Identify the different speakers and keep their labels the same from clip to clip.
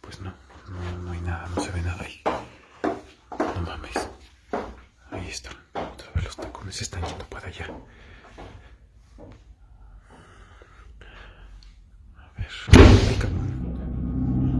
Speaker 1: Pues no, no, no hay nada, no se ve nada ahí. No mames. Ahí están. Otra vez los tacones están yendo para allá. A ver.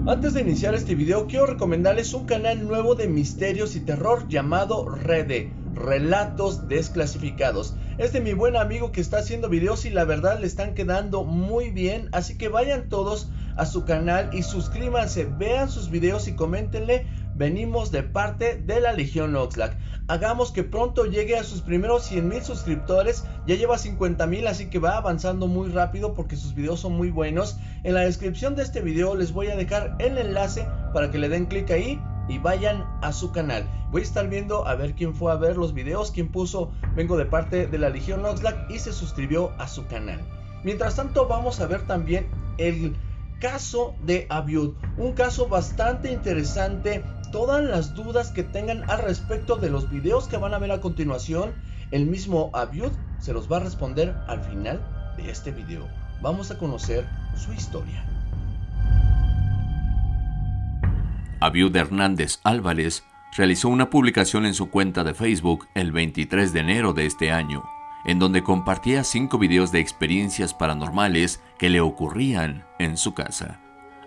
Speaker 2: Antes de iniciar este video quiero recomendarles un canal nuevo de misterios y terror llamado Rede, Relatos Desclasificados. Es de mi buen amigo que está haciendo videos y la verdad le están quedando muy bien, así que vayan todos a su canal y suscríbanse, vean sus videos y coméntenle, venimos de parte de la Legión Oxlack. Hagamos que pronto llegue a sus primeros 100 mil suscriptores, ya lleva 50 mil así que va avanzando muy rápido porque sus videos son muy buenos. En la descripción de este video les voy a dejar el enlace para que le den clic ahí y vayan a su canal. Voy a estar viendo a ver quién fue a ver los videos, quién puso vengo de parte de la Legión Oxlack y se suscribió a su canal. Mientras tanto vamos a ver también el caso de Abiud, un caso bastante interesante. Todas las dudas que tengan al respecto de los videos que van a ver a continuación, el mismo Abiud se los va a responder al final de este video. Vamos a conocer su historia.
Speaker 3: Abiud Hernández Álvarez realizó una publicación en su cuenta de Facebook el 23 de enero de este año, en donde compartía cinco videos de experiencias paranormales que le ocurrían en su casa.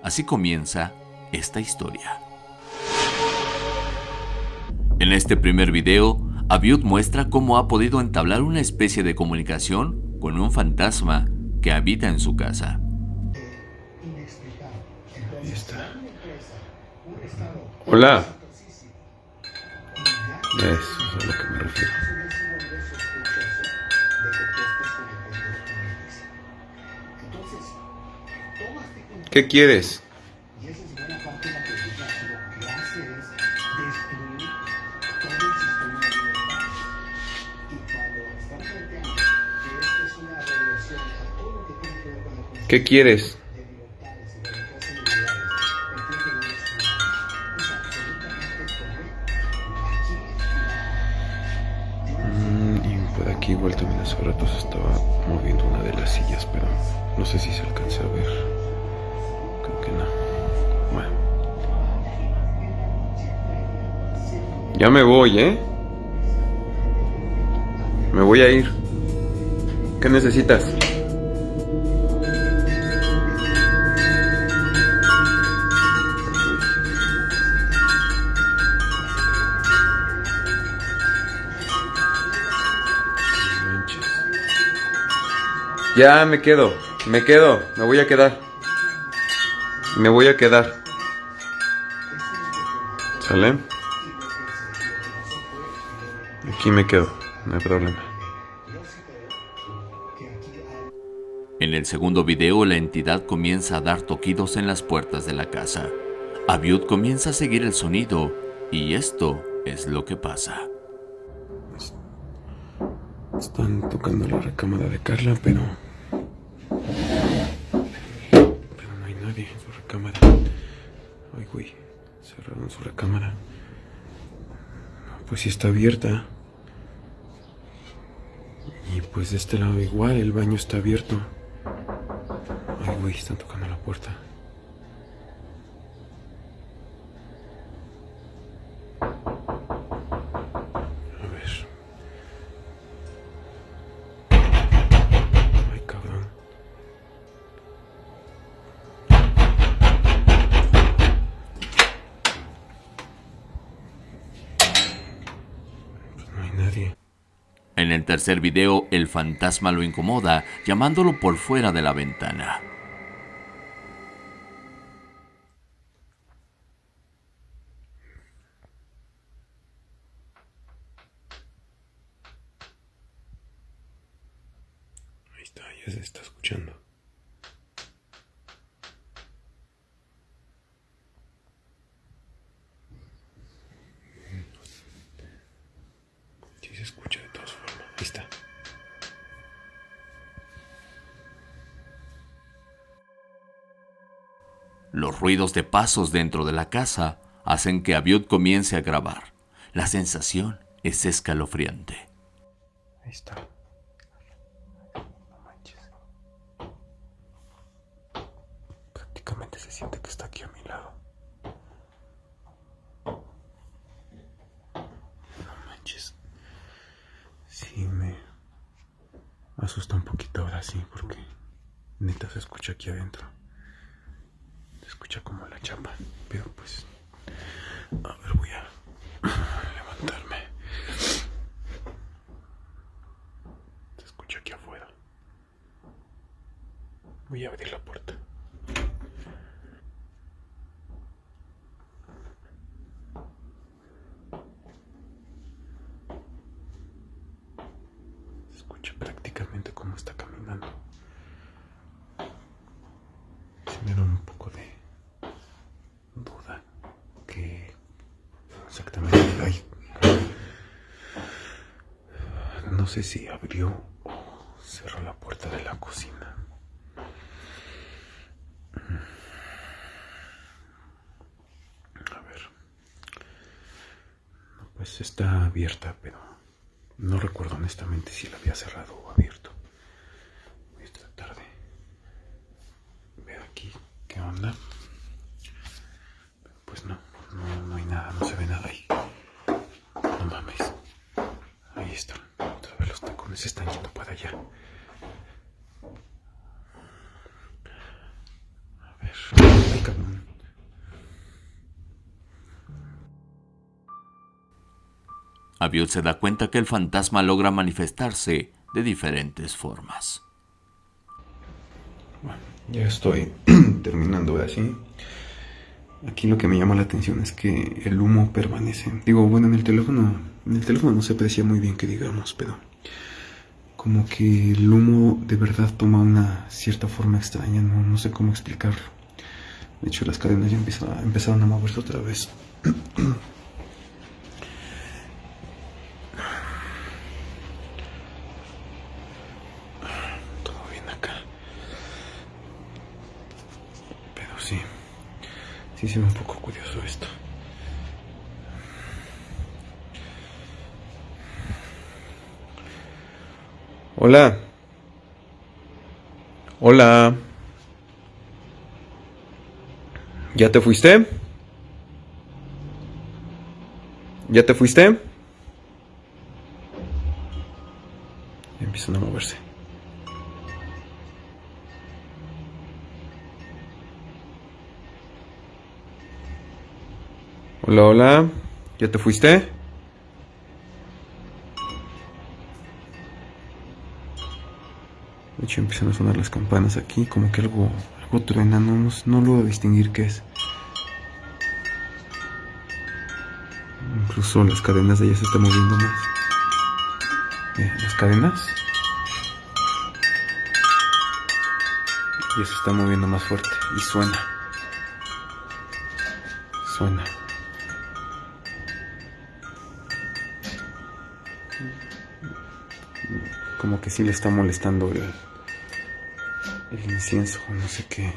Speaker 3: Así comienza esta historia. En este primer video, Abiud muestra cómo ha podido entablar una especie de comunicación con un fantasma que habita en su casa.
Speaker 1: Hola. Eso es a lo que me refiero. ¿Qué quieres? ¿Qué quieres? Por aquí igual también hace rato se estaba moviendo una de las sillas, pero no sé si se alcanza a ver. Creo que no. Bueno. Ya me voy, ¿eh? Me voy a ir. ¿Qué necesitas? Ya me quedo, me quedo, me voy a quedar. Me voy a quedar. ¿Sale? Aquí me quedo, no hay problema.
Speaker 3: En el segundo video, la entidad comienza a dar toquidos en las puertas de la casa. Abiud comienza a seguir el sonido y esto es lo que pasa.
Speaker 1: Están tocando la recámara de Carla, pero. Pero no hay nadie en su recámara. Ay, güey. Cerraron su recámara. Pues sí está abierta. Y pues de este lado igual, el baño está abierto. Ay, güey, están tocando la puerta.
Speaker 3: El tercer video, el fantasma lo incomoda, llamándolo por fuera de la ventana.
Speaker 1: Ahí está, ya se está escuchando.
Speaker 3: Los ruidos de pasos dentro de la casa hacen que Abiud comience a grabar. La sensación es escalofriante.
Speaker 1: Ahí está. No manches. prácticamente se siente que está aquí a mi lado. No manches. Sí, me asusta un poquito ahora sí, porque neta se escucha aquí adentro. Escucha como la chapa, pero pues... A ver, voy a levantarme. Se escucha aquí afuera. Voy a abrir la puerta. Se escucha prácticamente cómo está caminando. Se me da un poco de duda que exactamente hay. No sé si abrió o cerró la puerta de la cocina. A ver. Pues está abierta, pero no recuerdo honestamente si la había cerrado o abierto. Voy a tratar de ver aquí qué onda. Pues no, no, no hay nada, no se ve nada ahí. No mames. Ahí están. Otra tacones se están yendo para allá. A ver. Ay, cabrón.
Speaker 3: Abiud se da cuenta que el fantasma logra manifestarse de diferentes formas.
Speaker 1: Bueno, ya estoy terminando de así. Aquí lo que me llama la atención es que el humo permanece. Digo, bueno, en el teléfono, en el teléfono no se aprecia muy bien que digamos, pero como que el humo de verdad toma una cierta forma extraña, no, sé cómo explicarlo. De hecho, las cadenas ya empiezan, empezaron a moverse otra vez. Todo bien acá. Pero sí, sí se ve un poco curioso esto. Hola. Hola. ¿Ya te fuiste? ¿Ya te fuiste? Ya empiezan a moverse. Hola, hola. ¿Ya te fuiste? De hecho empiezan a sonar las campanas aquí, como que algo, algo truena, no, no, logro distinguir qué es. Incluso las cadenas de ella se están moviendo más. Las cadenas. Ya se está moviendo más fuerte y suena. Suena. Como que sí le está molestando el, el incienso, no sé qué.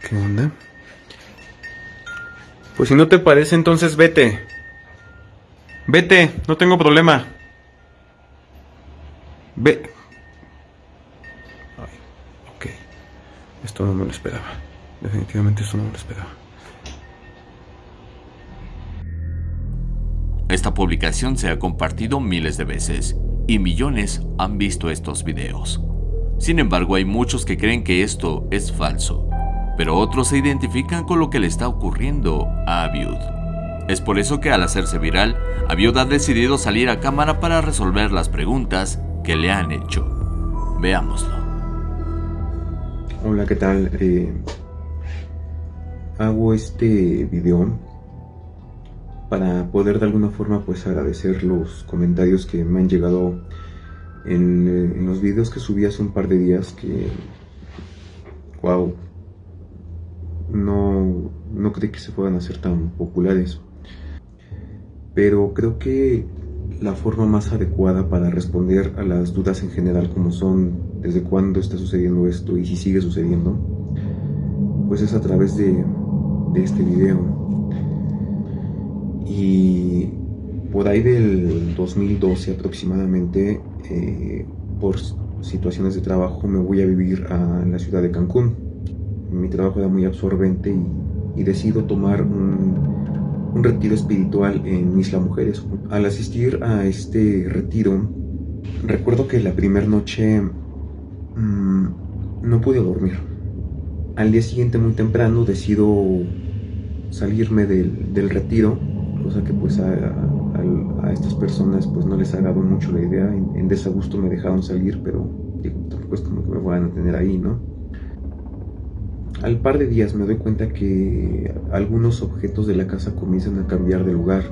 Speaker 1: ¿Qué onda? Pues si no te parece, entonces vete. Vete, no tengo problema. Ve. Ay, ok. Esto no me lo esperaba. Definitivamente esto no me lo esperaba.
Speaker 3: Esta publicación se ha compartido miles de veces y millones han visto estos videos. Sin embargo, hay muchos que creen que esto es falso, pero otros se identifican con lo que le está ocurriendo a Abiud. Es por eso que al hacerse viral, Abiud ha decidido salir a cámara para resolver las preguntas que le han hecho. Veámoslo.
Speaker 1: Hola, ¿qué tal? Eh, hago este video para poder de alguna forma pues agradecer los comentarios que me han llegado en, eh, en los videos que subí hace un par de días que wow no, no creí que se puedan hacer tan populares. Pero creo que la forma más adecuada para responder a las dudas en general como son desde cuándo está sucediendo esto y si sigue sucediendo pues es a través de, de este video. Y por ahí del 2012 aproximadamente, eh, por situaciones de trabajo, me voy a vivir a la ciudad de Cancún. mi trabajo era muy absorbente y, decido tomar un, retiro espiritual en Isla Mujeres. Al asistir a este retiro, recuerdo que la primera noche mm, no pude dormir. Al día siguiente muy temprano decido salirme del, retiro, cosa que pues a, estas personas pues no les dado mucho la idea, en, en desagusto me dejaron salir, pero digo, tampoco como que me van a tener ahí, ¿no? Al par de días me doy cuenta que algunos objetos de la casa comienzan a cambiar de lugar.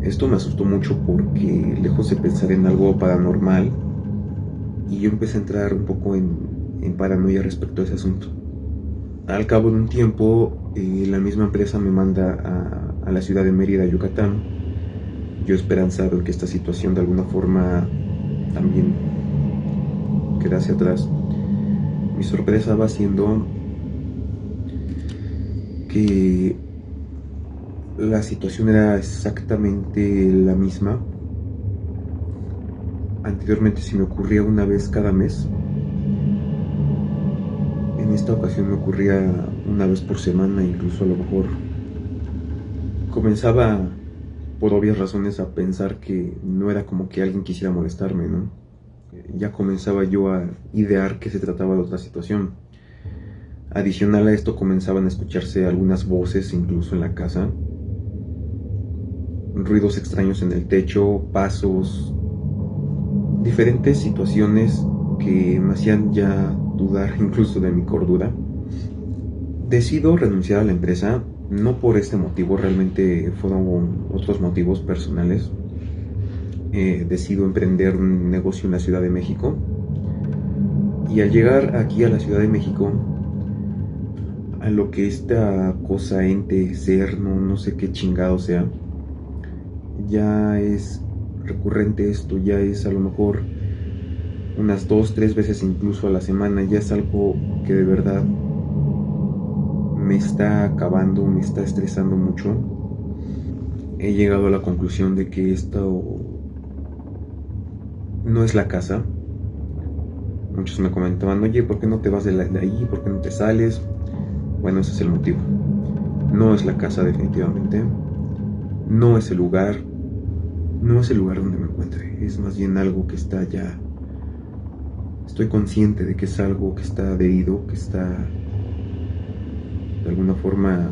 Speaker 1: Esto me asustó mucho porque lejos de pensar en algo paranormal, y yo empecé a entrar un poco en, paranoia respecto a ese asunto. Al cabo de un tiempo, eh, la misma empresa me manda a, a, la ciudad de Mérida, Yucatán. Yo esperanzado en que esta situación de alguna forma también quedase atrás. Mi sorpresa va siendo que la situación era exactamente la misma. Anteriormente si me ocurría una vez cada mes. En esta ocasión me ocurría una vez por semana, incluso a lo mejor comenzaba por obvias razones a pensar que no era como que alguien quisiera molestarme, ¿no? ya comenzaba yo a idear que se trataba de otra situación. Adicional a esto comenzaban a escucharse algunas voces incluso en la casa, ruidos extraños en el techo, pasos, diferentes situaciones que me hacían ya dudar incluso de mi cordura. Decido renunciar a la empresa, no por este motivo, realmente fueron otros motivos personales eh, decido emprender un negocio en la Ciudad de México. Y al llegar aquí a la Ciudad de México, a lo que esta cosa, ente, ser, no, no sé qué chingado sea, ya es recurrente esto, ya es a lo mejor unas dos, tres veces incluso a la semana, ya es algo que de verdad me está acabando, me está estresando mucho. He llegado a la conclusión de que esto no es la casa. Muchos me comentaban, oye, ¿por qué no te vas de, ahí? ¿Por qué no te sales? Bueno, ese es el motivo. No es la casa definitivamente. No es el lugar. No es el lugar donde me encuentre. Es más bien algo que está ya... Estoy consciente de que es algo que está adherido, que está de alguna forma,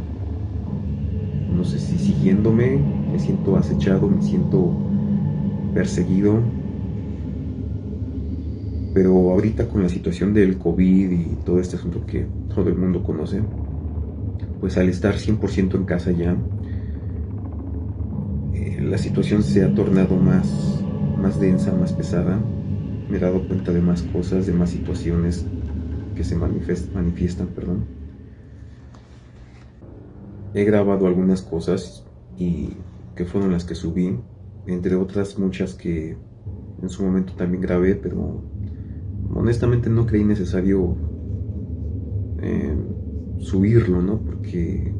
Speaker 1: no sé si siguiéndome, me siento acechado, me siento perseguido, pero ahorita con la situación del COVID y todo este asunto que todo el mundo conoce, pues al estar 100% en casa ya, eh, la situación se ha tornado más, más densa, más pesada. Me he dado cuenta de más cosas, de más situaciones que se manifiestan. Perdón. He grabado algunas cosas y que fueron las que subí, entre otras muchas que en su momento también grabé, pero honestamente no creí necesario eh, subirlo, ¿no? Porque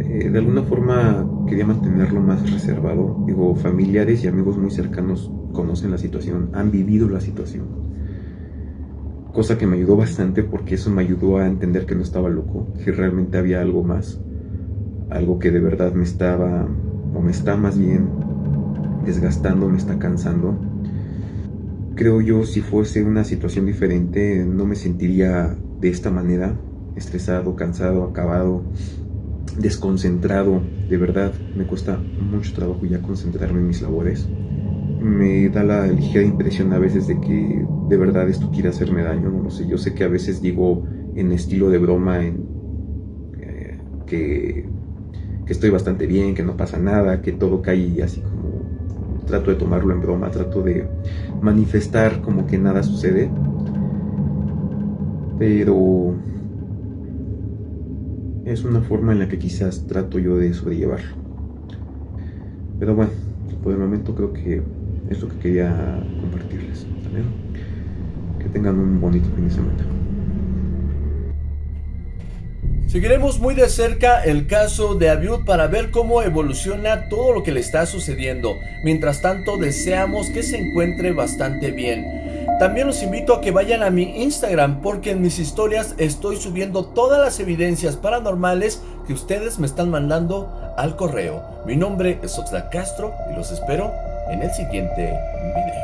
Speaker 1: eh, de alguna forma quería mantenerlo más reservado. Digo, familiares y amigos muy cercanos conocen la situación, han vivido la situación. Cosa que me ayudó bastante porque eso me ayudó a entender que no estaba loco, que realmente había algo más, algo que de verdad me estaba, o me está más bien desgastando, me está cansando creo yo, si fuese una situación diferente, no me sentiría de esta manera, estresado, cansado, acabado, desconcentrado. De verdad, me cuesta mucho trabajo ya concentrarme en mis labores. Me da la ligera impresión a veces de que de verdad esto quiere hacerme daño, no lo sé. Yo sé que a veces digo en estilo de broma en, eh, que, estoy bastante bien, que no pasa nada, que todo cae así como trato de tomarlo en broma, trato de manifestar como que nada sucede. Pero es una forma en la que quizás trato yo de sobrellevarlo. Pero bueno, por el momento creo que es lo que quería compartirles. Que tengan un bonito fin de semana.
Speaker 2: Seguiremos muy de cerca el caso de Abiud para ver cómo evoluciona todo lo que le está sucediendo. Mientras tanto, deseamos que se encuentre bastante bien. También los invito a que vayan a mi Instagram porque en mis historias estoy subiendo todas las evidencias paranormales que ustedes me están mandando al correo. Mi nombre es Oxlack Castro y los espero en el siguiente video.